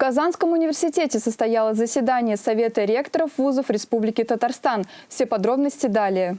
Казанском университете состоялось заседание Совета ректоров вузов Республики Татарстан. Все подробности далее.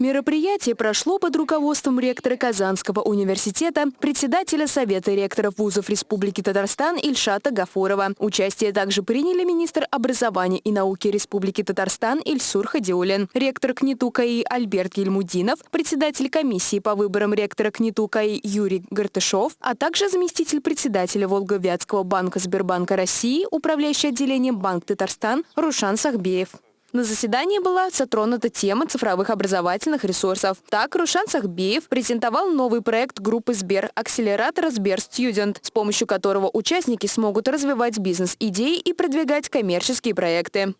Мероприятие прошло под руководством ректора Казанского университета, председателя Совета ректоров вузов Республики Татарстан Ильшата Гафурова. Участие также приняли министр образования и науки Республики Татарстан Ильсур Хадиулин, ректор КНИТУ КАИ Альберт Ельмудинов, председатель комиссии по выборам ректора КНИТУ КАИ Юрий Гартышов, а также заместитель председателя Волговятского банка Сбербанка России, управляющий отделением Банк Татарстан Рушан Сахбеев. На заседании была затронута тема цифровых образовательных ресурсов. Так, Рушан Сахбеев презентовал новый проект группы Сбер «Акселератор Сбер Студент», с помощью которого участники смогут развивать бизнес-идеи и продвигать коммерческие проекты.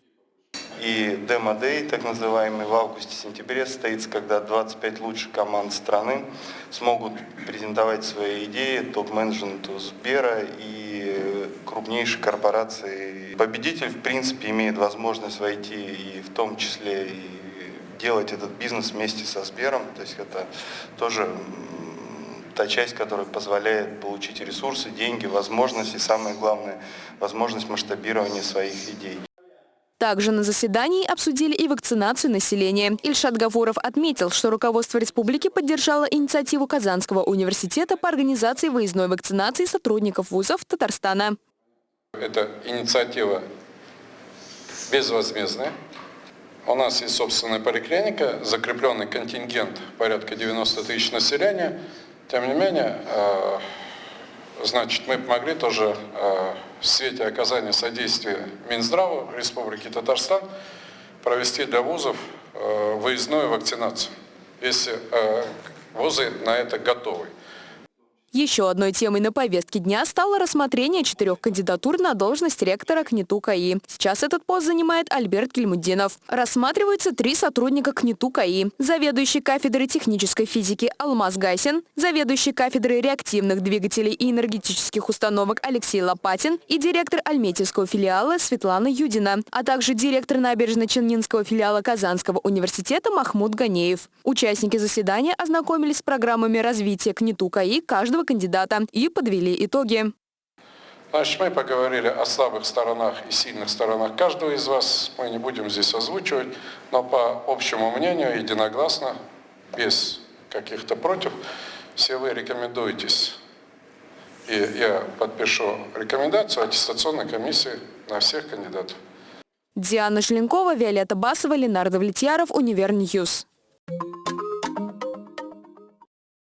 И демо-дей, так называемый, в августе-сентябре состоится, когда 25 лучших команд страны смогут презентовать свои идеи топ-менеджменту Сбера и крупнейшей корпорации. Победитель, в принципе, имеет возможность войти и в том числе и делать этот бизнес вместе со Сбером. То есть это тоже та часть, которая позволяет получить ресурсы, деньги, возможности, и самое главное, возможность масштабирования своих идей. Также на заседании обсудили и вакцинацию населения. Ильшат Гафуров отметил, что руководство республики поддержало инициативу Казанского университета по организации выездной вакцинации сотрудников вузов Татарстана. Эта инициатива безвозмездная. У нас есть собственная поликлиника, закрепленный контингент порядка 90 тысяч населения. Тем не менее, э, Значит, мы помогли тоже э, в свете оказания содействия Минздрава Республики Татарстан провести для вузов э, выездную вакцинацию, если э, вузы на это готовы. Еще одной темой на повестке дня стало рассмотрение четырех кандидатур на должность ректора КНИТУ КАИ. Сейчас этот пост занимает Альберт Кельмудинов. Рассматриваются три сотрудника КНИТУ КАИ. Заведующий кафедрой технической физики Алмаз Гайсин, заведующий кафедрой реактивных двигателей и энергетических установок Алексей Лопатин и директор Альметьевского филиала Светлана Юдина, а также директор набережно-Челнинского филиала Казанского университета Махмуд Ганеев. Участники заседания ознакомились с программами развития КНИТУ КАИ каждого каждого кандидата и подвели итоги. Значит, мы поговорили о слабых сторонах и сильных сторонах каждого из вас. Мы не будем здесь озвучивать, но по общему мнению, единогласно, без каких-то против, все вы рекомендуетесь. И я подпишу рекомендацию аттестационной комиссии на всех кандидатов. Диана Шленкова, Виолетта Басова, Ленардо Влетьяров, Univer News. Thank you.